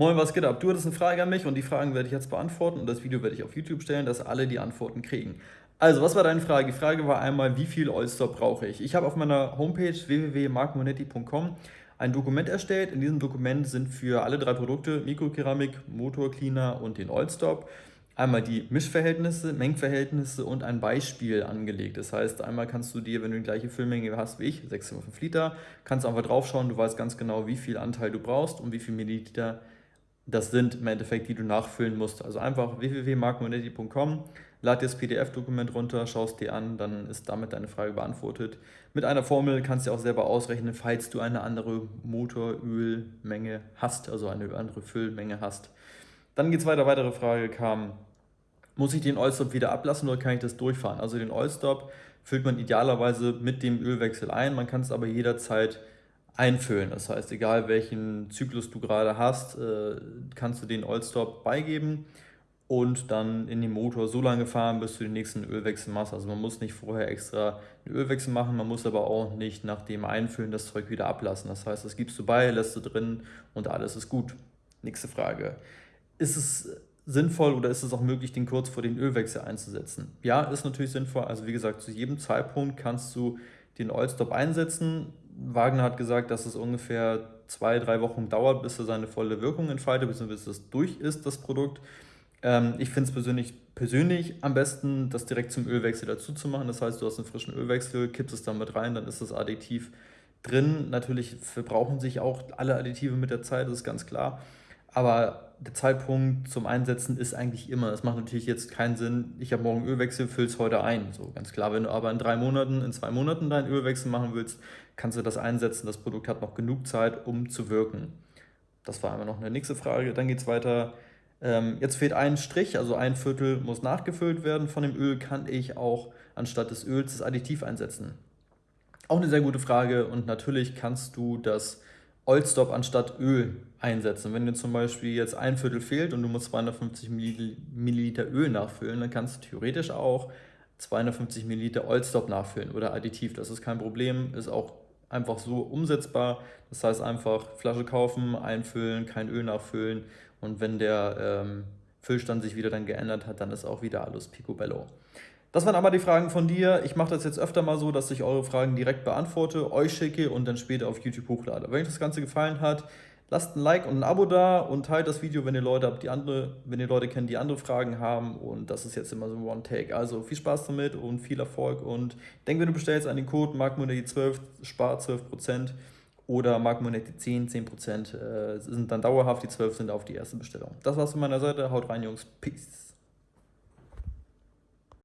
Moin, was geht ab? Du hattest eine Frage an mich und die Fragen werde ich jetzt beantworten und das Video werde ich auf YouTube stellen, dass alle die Antworten kriegen. Also, was war deine Frage? Die Frage war einmal, wie viel Oyster brauche ich? Ich habe auf meiner Homepage www.markmonetti.com ein Dokument erstellt. In diesem Dokument sind für alle drei Produkte, Mikrokeramik, Motorcleaner und den Oilstop, einmal die Mischverhältnisse, Mengenverhältnisse und ein Beispiel angelegt. Das heißt, einmal kannst du dir, wenn du die gleiche Füllmenge hast wie ich, 6,5 Liter, kannst einfach draufschauen, du weißt ganz genau, wie viel Anteil du brauchst und wie viel Milliliter das sind im Endeffekt, die du nachfüllen musst. Also einfach www.markmonetti.com, lad dir das PDF-Dokument runter, schaust dir an, dann ist damit deine Frage beantwortet. Mit einer Formel kannst du auch selber ausrechnen, falls du eine andere Motorölmenge hast, also eine andere Füllmenge hast. Dann geht es weiter, weitere Frage kam, muss ich den Oilstop wieder ablassen oder kann ich das durchfahren? Also den Oilstop füllt man idealerweise mit dem Ölwechsel ein, man kann es aber jederzeit einfüllen. Das heißt, egal welchen Zyklus du gerade hast, äh, kannst du den Oilstop beigeben und dann in den Motor so lange fahren, bis du den nächsten Ölwechsel machst. Also man muss nicht vorher extra einen Ölwechsel machen, man muss aber auch nicht nach dem Einfüllen das Zeug wieder ablassen. Das heißt, das gibst du bei, lässt du drin und alles ist gut. Nächste Frage. Ist es sinnvoll oder ist es auch möglich, den kurz vor den Ölwechsel einzusetzen? Ja, ist natürlich sinnvoll. Also wie gesagt, zu jedem Zeitpunkt kannst du den Oilstop einsetzen. Wagner hat gesagt, dass es ungefähr zwei, drei Wochen dauert, bis er seine volle Wirkung entfaltet, bis es durch ist, das Produkt. Ähm, ich finde es persönlich, persönlich am besten, das direkt zum Ölwechsel dazu zu machen. Das heißt, du hast einen frischen Ölwechsel, kippst es damit rein, dann ist das Additiv drin. Natürlich verbrauchen sich auch alle Additive mit der Zeit, das ist ganz klar. Aber der Zeitpunkt zum Einsetzen ist eigentlich immer. Es macht natürlich jetzt keinen Sinn, ich habe morgen Ölwechsel, füll es heute ein. So ganz klar, wenn du aber in drei Monaten, in zwei Monaten deinen Ölwechsel machen willst, kannst du das einsetzen. Das Produkt hat noch genug Zeit, um zu wirken. Das war einmal noch eine nächste Frage. Dann geht es weiter. Ähm, jetzt fehlt ein Strich, also ein Viertel muss nachgefüllt werden. Von dem Öl kann ich auch anstatt des Öls das Additiv einsetzen. Auch eine sehr gute Frage und natürlich kannst du das Oilstop anstatt Öl einsetzen. Wenn dir zum Beispiel jetzt ein Viertel fehlt und du musst 250 Milliliter Öl nachfüllen, dann kannst du theoretisch auch 250 Milliliter Oilstop nachfüllen oder Additiv. Das ist kein Problem, ist auch einfach so umsetzbar. Das heißt einfach Flasche kaufen, einfüllen, kein Öl nachfüllen und wenn der ähm, Füllstand sich wieder dann geändert hat, dann ist auch wieder alles picobello. Das waren aber die Fragen von dir. Ich mache das jetzt öfter mal so, dass ich eure Fragen direkt beantworte, euch schicke und dann später auf YouTube hochlade. Wenn euch das Ganze gefallen hat, lasst ein Like und ein Abo da und teilt das Video, wenn ihr Leute habt, die andere, wenn ihr Leute kennt, die andere Fragen haben. Und das ist jetzt immer so ein One-Take. Also viel Spaß damit und viel Erfolg. Und denk, wenn du bestellst an den Code MarkMonetti12, spart 12% oder MarkMonetti 10, 10% äh, sind dann dauerhaft, die 12 sind auf die erste Bestellung. Das war's von meiner Seite. Haut rein, Jungs. Peace.